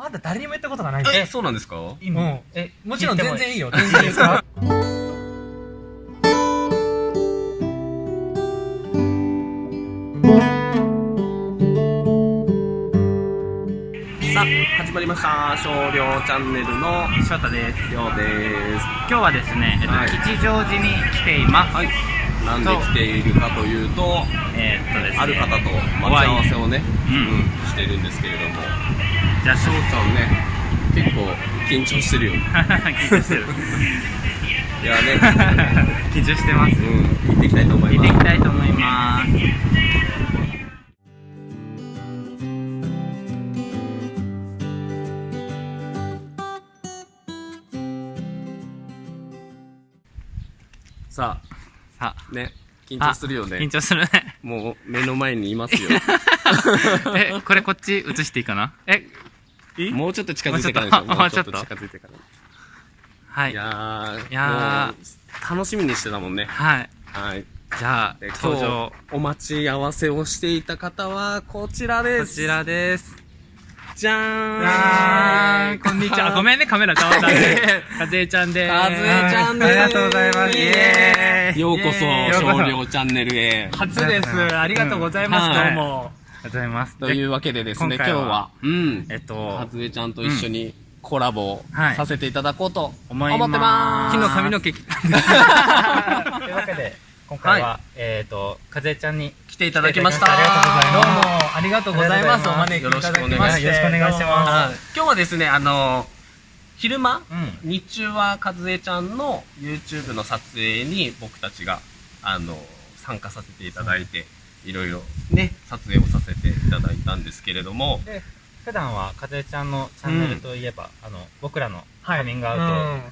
まだ誰にも言ったことがないんでえ、そうなんですか？うんえ、もちろん全然いいよ全然いいですか？さあ、始まりました。少量チャンネルの翔太です。りょうです。今日はですね、えっと、はい吉祥寺に来ています。はい。なんで来ているかというと、えーっとですね、ある方と待ち合わせをね、うんうんしてるんですけれども、じゃあ、翔ちゃんね、結構緊張してるよね。緊張してる。いやね、緊張してます。うん、行っていきたいと思い見ています。きたいと思います。ささあ、ね、緊張するよあ、緊ね。張するね。もう目の前にいますよ。え、これこっち映していいかな？え、いいもうちょっと近づいてからでしょ。もうちょっと近づいてから。はいい。やー、いや楽しみにしてたもんね。はい。はい。じゃあで、登場。お待ち合わせをしていた方は、こちらです。こちらです。じゃーん。こんにちは。ごめんね、カメラ倒したんで。かずえちゃんでーす。かずえちゃんです。ありがとうございます。イエーイようこそ、少量チャンネルへ。初ですありがとうございます、はいどうもとうございます。というわけでですね、今日は、うん。えっとか、ずえちゃんと一緒にコラボさせていただこうと思い思ってます。昨日髪の毛切ったんです。というわけで、今回は、はえっと、かずえちゃんに来ていただきました。ありがとうございますどうもありがとうございますおあり招きいただきましてよろしくお願いします今日はですね、あの、昼間、うん。日中はかずえちゃんの YouTube の撮影に僕たちが、あの、参加させていただいて、いろいろね、撮影をさせていただいたんですけれども、で、普段はかずえちゃんのチャンネルといえば、あの、僕らのカミングアウトっ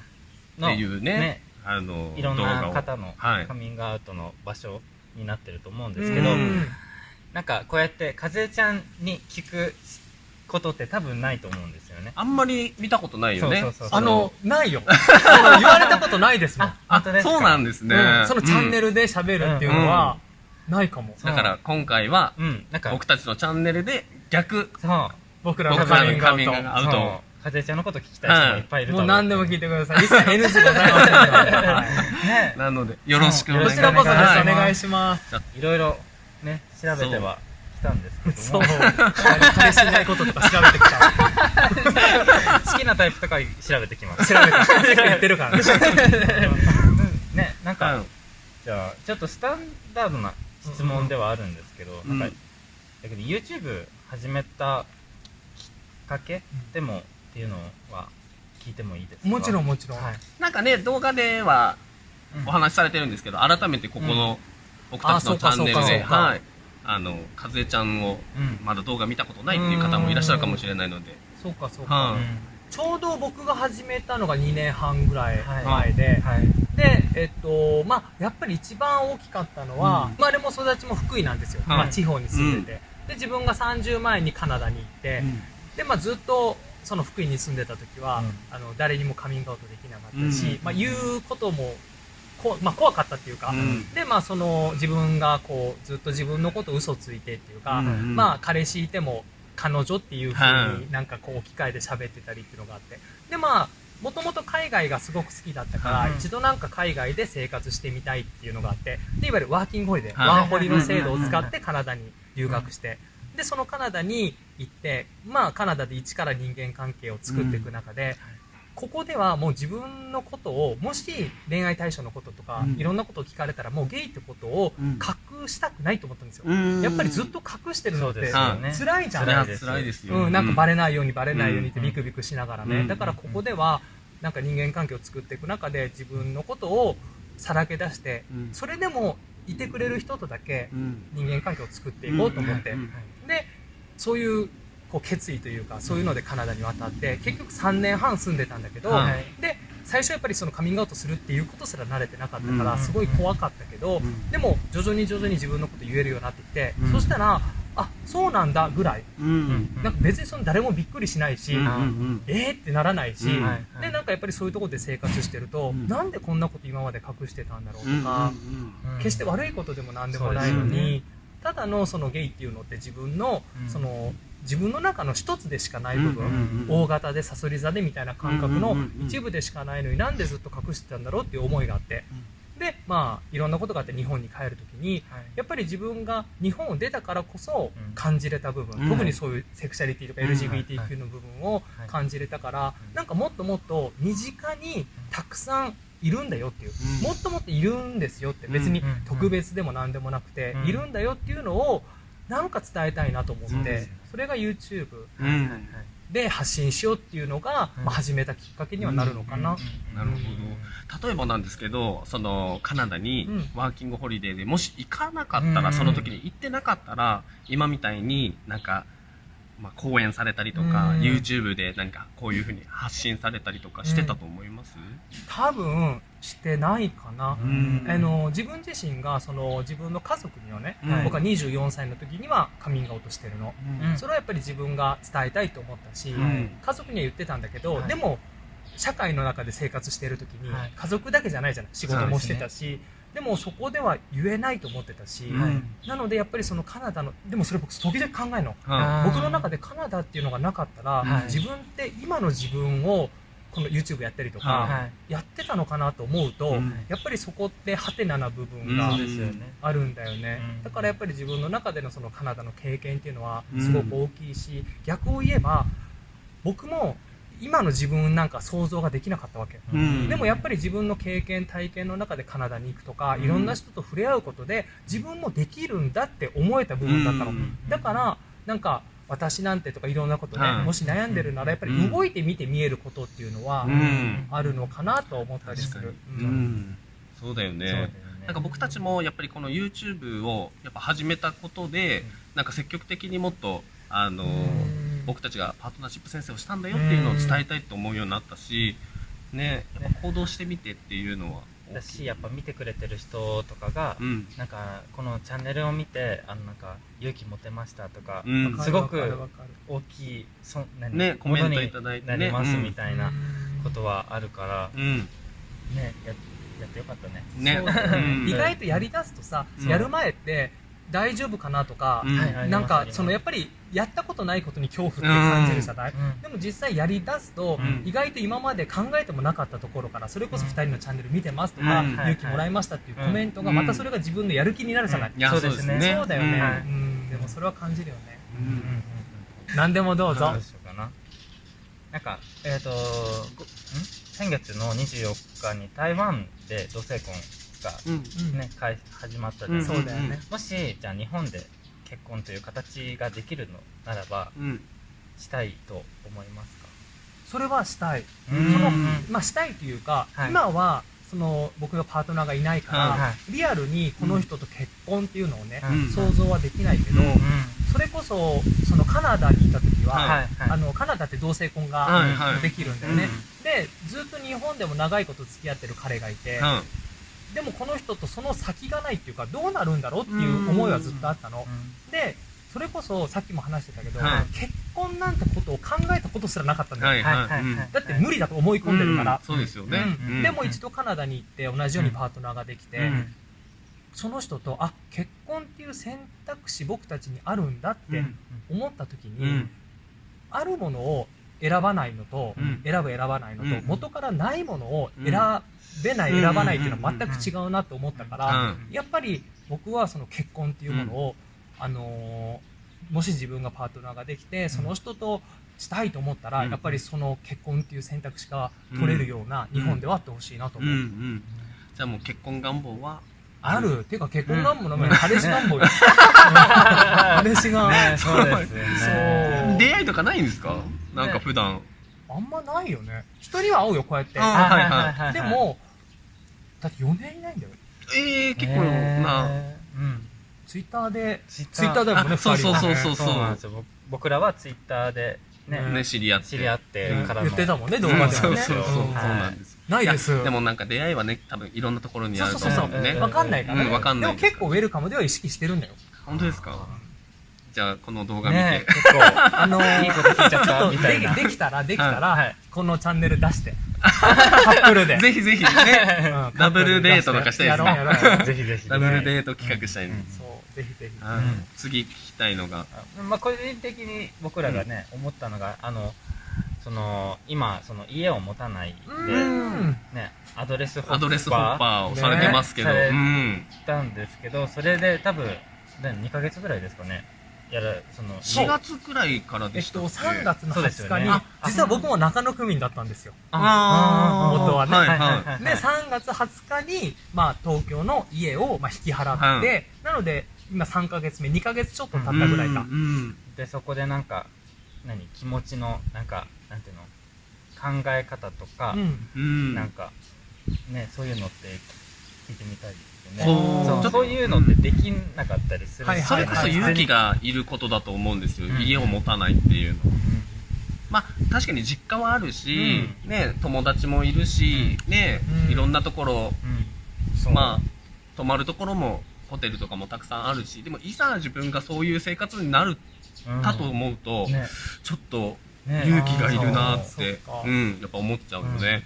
ての、いうね、あの、いろんな方のはいカミングアウトの場所になってると思うんでですけど、うんなんかこうやってかずえちゃんに聞くことって多分ないと思うんですよね。あんまり見たことないよね。そうそうそうあの、ないよ。言われたことないですもん。あ、本当ですか？そうなんですね。うんそのチャンネル。ルで喋るっていうのは、ないかも。だから今回は、うん、なんか、僕たちのチャンネルで逆、そう、僕らのカミングアウカミングアウトかずえちゃんのこと聞きたい人もいっぱいいるト。と思う。もう何でも聞いてください。一切 NG ございませんねなので、よろしくお願いします。はいお願いします。いろいろね、調べては来たんですけそう。彼氏いないこととか調べてきた。好きなタイプとか調べてきます。調べて。言ってるからね。うんね、なんか、うんじゃあ、ちょっとスタンダードな質問ではあるんですけど、うんなんか、だけど YouTube 始めたきっかけでもっていうのは聞いてもいいですか？もちろんもちろん。はい。なんかね、動画ではうんお話しされてるんですけど、改めてここの僕たちのチャンネルで、はい。あの、かずえちゃんをうん。まだ動画見たことないっていう方もいらっしゃるかもしれないので、そうかそうはか。いちょうど僕が始めたのが2年半ぐらいはい。前で、はい。で、えっと、まあ、やっぱり一番大きかったのは、うん。生まれも育ちも福井なんですよ。はい。まあ、地方に住んでて。で、自分が30前にカナダに行って、で、まあ、ずっと、その福井に住んでた時は、うん。あの、誰にもカミングアウトできなかったし、うん。まあ、言うことも、こまあ、怖かったっていうか、うん。で、まあ、その、自分がこう、ずっと自分のこと嘘ついてっていうか、うん。まあ、彼氏いても、彼女っていう風はいになんかこう、機械で喋ってたりっていうのがあって。で、まあ、もともと海外がすごく好きだったから、うん。一度なんか海外で生活してみたいっていうのがあって、で、いわゆるワーキングホリデー、はい。ワーホリの制度を使ってカナダに留学して、で、そのカナダに行って、まあ、カナダで一から人間関係を作っていく中で、ここではもう自分のことを、もし恋愛対象のこととか、うん。いろんなことを聞かれたら、もうゲイってことをうん。隠したくないと思ったんですよ。うん。やっぱりずっと隠してるのって。辛いじゃないです辛いですよ。うん、なんかバレないようにバレないようにってうん。ビクビクしながらね、うん。だからここではなんか人間関係を作っていく中で自分のことをさらけ出して、うん。それでもいてくれる人とだけうん。人間関係を作っていこうと思って、うん。でそういうこう決意というかそういうのでカナダに渡って結局3年半住んでたんだけど、はい。で最初やっぱりそのカミングアウトするっていうことすら慣れてなかったからうん。すごい怖かったけど、うん。でも徐々に徐々に自分のこと言えるようになってきて、うん。そしたらあそうなんだぐらい。うん。なんか別にその誰もびっくりしないし、えーってならないし、でなんかやっぱりそういうところで生活してると、うん。なんでこんなこと今まで隠してたんだろうとうんか、うん。決して悪いことでも何でもないのに、ただのそのゲイっていうのって自分の、うん。その自分の中の一つでしかない部分、大型でさそり座でみたいな感覚の一部でしかないのになんでずっと隠してたんだろうっていう思いがあって、でまあいろんなことがあって日本に帰るときにやっぱり自分が日本を出たからこそうん。感じれた部分、うん。特にそういうセクシャリティとかうん。LGBTQ の部分をはい。感じれたから、うん。なんかもっともっと身近にたくさんいるんだよっていう、うん。もっともっといるんですよって別にうん。特別でも何でもなくて、うん。いるんだよっていうのをなんか伝えたいなと思って、それが YouTube うん。で発信しようっていうのが、うん。まあ、始めたきっかけにはなるのかな、なるほど。例えばなんですけどそのカナダにうん。ワーキングホリデーでもし行かなかったら、うん。その時に行ってなかったら今みたいになんか、まあ、講演されたりとか、うん。YouTube で何かこういうふうに発信されたりとかしてたと思います、多分してないかな、うん。あの自分自身がその自分の家族にはね、うん。僕は24歳の時にはカミングアウトしてるの、うん。それはやっぱり自分が伝えたいと思ったし、うん。家族には言ってたんだけど、はい。でも社会の中で生活している時に、はい。家族だけじゃないじゃない仕事もしてたしで,、もそこでは言えないと思ってたし、うん。なのでやっぱりそのカナダのでもそれ僕時々考えるの。僕の中でカナダっていうのがなかったら、はい。自分って今の自分をこの YouTube やったりとか、はい。やってたのかなと思うと、うん。やっぱりそこってハテナな部分があるんだよね、うん。だからやっぱり自分の中でのそのカナダの経験っていうのはうん。すごく大きいし、逆を言えば僕も今の自分なんか想像ができなかったわけ、うん。でもやっぱり自分の経験体験の中でカナダに行くとか、うん。いろんな人と触れ合うことで自分もできるんだって思えた部分だったの、うん。だからなんか私なんてとかいろんなことね、はい。もし悩んでるならやっぱりうん。動いてみて見えることっていうのはうん。あるのかなとは思ったりする、、そうだよね。なんか僕たちもやっぱりこの YouTube をやっぱ始めたことで、うん。なんか積極的にもっとあの、うん僕たちがパートナーシップ先生をしたんだよっていうのを伝えたいと思うようになったし、ね、やっぱ行動してみてっていうのはだしやっぱ見てくれてる人とかが、うん。なんかこのチャンネルを見てあのなんか勇気持てましたとか、うん。すごく大きいそ何ねコメントいただいてね。なりますうんみたいなことはあるから、うん。ねややってよかったね。ね。ね。うん。意外とやりだすとさ、うん。やる前って大丈夫かなとか、うん。なんかそのやっぱりやったことないことに恐怖って感じるじゃない、うん。でも実際やりだすと、うん。意外と今まで考えてもなかったところからそれこそ2人のチャンネル見てますとか、うん。勇気もらいましたっていうコメントがまたそれが自分のやる気になるじゃない、うん。いやそうですね。そうだよね、はいうん。でもそれは感じるよね。うん。うん。うん何でもどうぞ、どうしようかな？なんかえっ、と先月の24日に台湾で同性婚がうん。うんね、開始まったじゃうん。ないですかそうだよね、もしじゃあ日本で結婚という形ができるのならばうん。したいと思いますか？それはしたい。うん。そのうんまあしたいというか、はい。今はその僕がパートナーがいないから、はいはリアルにこの人と結婚っていうのをね、うん。想像はできないけど、うんそれこそそのカナダにいた時は、はい。はい。あのカナダって同性婚はいがはい。できるんだよね、でずっと日本でも長いこと付き合ってる彼がいて、うんでもこの人とその先がないっていうかどうなるんだろうっていう思いはずっとあったの、でそれこそさっきも話してたけど、はい。結婚なんてことを考えたことすらなかったんだよ、はいはいはい。はい。うんだって無理だと思い込んでるから、うんそうですよね。でも一度カナダに行って同じようにパートナーができて、うん。その人とあ結婚っていう選択肢僕たちにあるんだって思った時に、うん。あるものを選ばないのと、うん。選ぶ選ばないのと、うん。元からないものを選べない、うん選ばないっていうのは全く違うなと思ったから、うん。やっぱり僕はその結婚っていうものを、あのーもし自分がパートナーができてその人としたいと思ったら、うん。やっぱりその結婚っていう選択肢が取れるような日本ではあってほしいなと思う。じゃあもう結婚願望はある、っていうか結婚願望の前に彼氏願望よ。彼氏が、ねそうですよね。そう出会いとかないんですか？なんか普段。あんまないよね。人には会うよ、こうやって。あはいはい。はいでも、だって4年いないんだよ。ええ結構な。うん。ツイッターで、ツイッター。だもんね、あそう二人はそうそう。そうなんですよ。僕僕らはツイッターでねうん。ね知り合って知り合ってうんからの。言ってたもんね、動うん画ではね。そうそうそうそう。うん。なんです。ないです。でもなんか出会いはね多分いろんなところにあるとそうそうそう思う。んでねわかんないからね。うんわかんないでも結構ウェルカムでは意識してるんだよ。本当ですか？じゃあこの動画見て、ね結構あのーいいこと聞いちゃったみたいなでできたら、できたら、はいこのチャンネル出して。カップルで。ぜひぜひねうんダブルデートとかしたいですねやろうやろうやろう ぜひぜひダブルデート企画したいんです、そうぜひぜひ。うんうん次聞きたいのが。あまあ、個人的に僕らがね、思ったのが、あの、その、今、その家を持たないで、うん。ね、アドレスホッパーをされてますけど。ねうたんですけど、それで多分、何2ヶ月ぐらいですかね。やる、その、4月くらいからえっと、でしたっけ？3月の20そうですよね。日に、あ実は僕も中野区民だったんですよ。あー。元はね。はいはい。で、3月20日に、まあ、東京の家を、まあ、引き払って、なので、今3ヶ月目、2ヶ月ちょっと経ったぐらいか。うん。で、そこでなんか、何、気持ちの、なんか、なんていうの、考え方とか、うん。うん。なんか、ね、そういうのって聞いてみたいですよほね。そう。そういうのってできなかったりするんはいそれこそ勇気がいることだと思うんですよ。うん。家を持たないっていうの。まあ、確かに実家はあるし、ね、友達もいるし、ね、うん。いろんなところ。まあ、泊まるところも、ホテルとかもたくさんあるし、でもいざ自分がそういう生活になるうんかと思うと、ね、ちょっとね。勇気がいるなってそう、ん、やっぱ思っちゃうよね。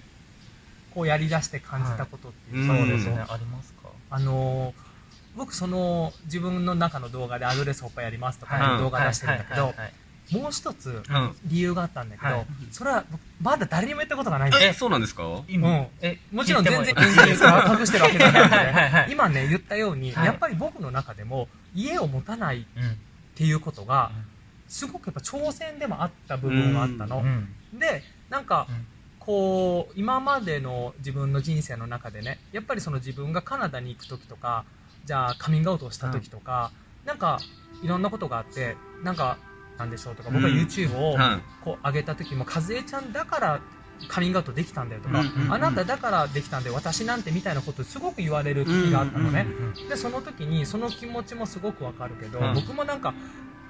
こうやり出して感じたことっていうはいそうですね、うんありますか？あのー僕その自分の中の動画でアドレスホッパーやりますとか動画出してるんだけどもう一つうん。理由があったんだけど、はい。それは僕まだ誰にも言ったことがないんですえ、よそうなんですか？今うん。え、もちろん全然隠してるわけじゃない はいはい今ね言ったように、はい。やっぱり僕の中でも家を持たないっうん。ていうことがすごくやっぱ挑戦でもあった部分があったの、うん。でなんかうんこう今までの自分の人生の中でねやっぱりその自分がカナダに行く時とかじゃあカミングアウトをした時とか、なんかいろんなことがあってなんかなんでしょうとか僕はうん YouTube をはい。こう上げた時も和江ちゃんだからカミングアウトできたんだよとか、うんうんうん。あなただからできたんだよ私なんてみたいなことすごく言われる時があったのね、うんでその時にその気持ちもすごくわかるけど、うん僕もなんか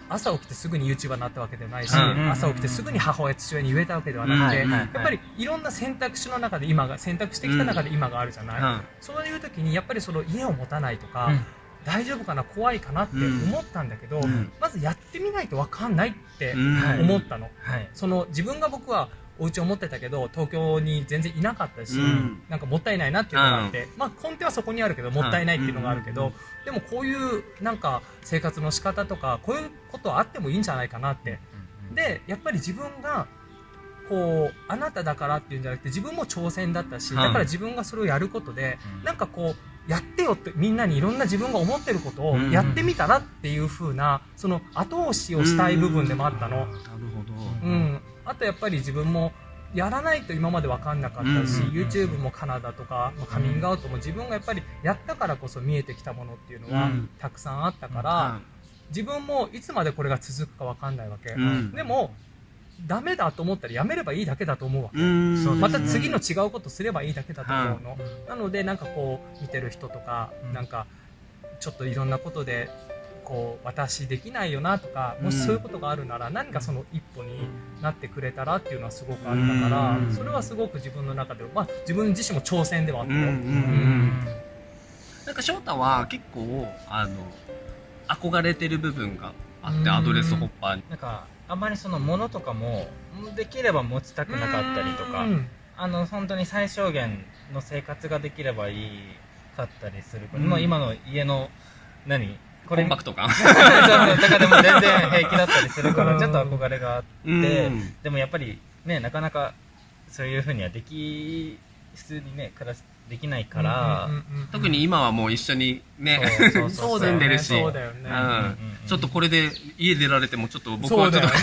朝起きてすぐに YouTuber になったわけではないし、うん朝起きてすぐに母親父親に言えたわけではなくて、やっぱりいろんな選択肢の中で今が選択してきた中で今があるじゃない、はそういう時にやっぱりその家を持たないとか、うん。大丈夫かな？怖いかなって思ったんだけど、うん。まずやってみないとわかんないって思ったの、はい。その自分が僕はお家を持ってたけど東京に全然いなかったし、うん。なんかもったいないなっていうのがあって、まあ根底はそこにあるけどもったいないっていうのがあるけど、うんでもこういうなんか生活の仕方とかこういうことはあってもいいんじゃないかなって。でやっぱり自分がこうあなただからっていうんじゃなくて自分も挑戦だったし、はい。だから自分がそれをやることで、うん。なんかこうやってよってみんなにいろんな自分が思ってることをうんやってみたらっていう風なその後押しをしたい部分でもあったの。なるほど。うん、あとやっぱり自分もやらないと今まで分かんなかったし、うん YouTube もカナダとか、まあカミングアウトも自分がやっぱりやったからこそ見えてきたものっていうのはうん。たくさんあったから、は自分もいつまでこれが続くか分かんないわけ、いうん。でもダメだと思ったらやめればいいだけだと思うわけ、ね。また次の違うことすればいいだけだと思うの、なのでなんかこう見てる人とか、うん。なんかちょっといろんなことでこう私できないよなとかもしそういうことがあるなら何かその一歩になってくれたらっていうのはすごくあったからうん。それはすごく自分の中で、まあ、自分自身も挑戦ではあったなんか翔太は結構あの憧れてる部分があってうん。アドレスホッパーに。なんか、あんまりその物とかも、できれば持ちたくなかったりとかう、んあの、本当に最小限の生活ができればいいかったりするから、うん。もう今の家の、何？コンパクト感。そうそうだからでも全然平気だったりするから、ちょっと憧れがあって、うん。でもやっぱりね、なかなかそういうふうにはでき、普通にね、暮らし、できないから、特に今はもう一緒にね住んでるし。そうだよね、うん。うんちょっとこれで家出られてもちょっと僕はちょっとね。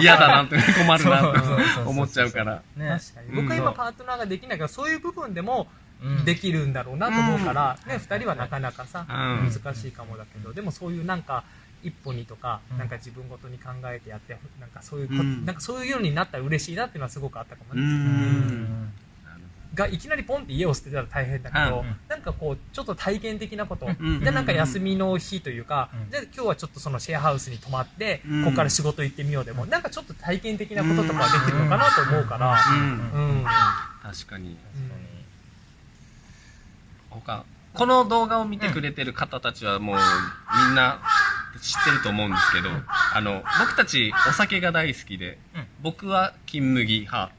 嫌だなって困るなそうそうそうそうと思っちゃうから。ね、確かに。うん僕は今パートナーができないからそういう部分でもうんできるんだろうなと思うから、うん。ね、2人はなかなかさ、うん。難しいかもだけどでもそういうなんか一歩にとか、うん。なんか自分ごとに考えてやってなんかそういうこ、うん。なんかそういうようになったら嬉しいなっていうのはすごくあったかもうね、ん。がいきなりポンって家を捨てたら大変だけど、うん。なんかこうちょっと体験的なこと、うん。でなんか休みの日というか、うん。じゃあ今日はちょっとそのシェアハウスに泊まって、うん。ここから仕事行ってみようでもなんかちょっと体験的なこととかできるのかなと思うから、うん。うん。確かに。確他。この動画を見てくれてる方たちはもうみんな知ってると思うんですけど、あの僕たちお酒が大好きで、うん。僕は金麦派。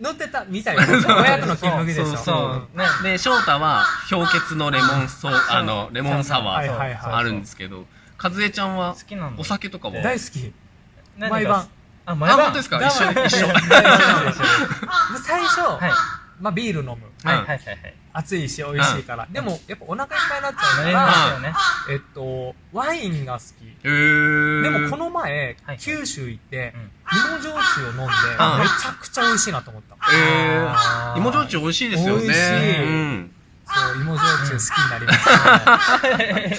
乗ってたみたいな。親との金麦でしょ。そうそう。ね。で翔太は氷結のレモンソーあのレモンサワーあるんですけどかずえちゃんはお酒とかは大好き。毎晩。ああ、毎晩。本当ですか？一緒に、一緒。で 最初、はいまあビール飲む。はいはいはいはい暑いし美味しいから。でも、やっぱお腹いっぱいになっちゃうから、ますよねえっと、ワインが好き。でもこの前はい、九州行ってうん、芋焼酎を飲んで、めちゃくちゃ美味しいなと思った。芋焼酎美味しいですよね。美味しいうん。そう、芋焼酎好きになりましたね。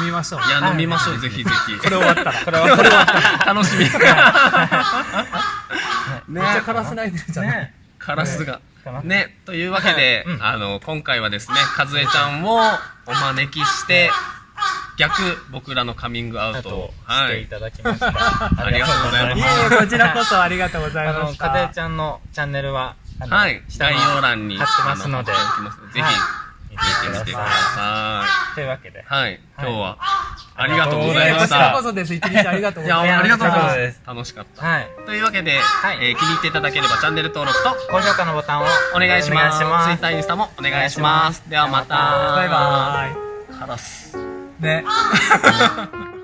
飲みましょう。いや、はい飲みましょう、ぜひぜひ。これ終わったら。これはこれは楽しみ。めっちゃカラス泣いてるじゃない？ねカラスが。かなね、というわけで、うんあの、今回はですね、かずえちゃんをお招きして、逆、僕らのカミングアウトを、はい。していただきました。ありがとうございますいえいえ、こちらこそありがとうございあの、ました。かずえちゃんのチャンネルは、あのはい。概下に要欄に貼ってますのであ貼っておきますのでぜはいひ、見てみてくださというわけでい。。はい。今日は、あありがとうございましこちらこた。そです。一日ありがとうございます。いや、ありがとうございま。ありがとうございます楽しかった。はい。というわけで、はいえー気に入っていただければチャンネル登録と高評価のボタンをお願いします。お願いします Twitter、インスタもお願いします。ではまた。バイバカラス。ーイ。ね。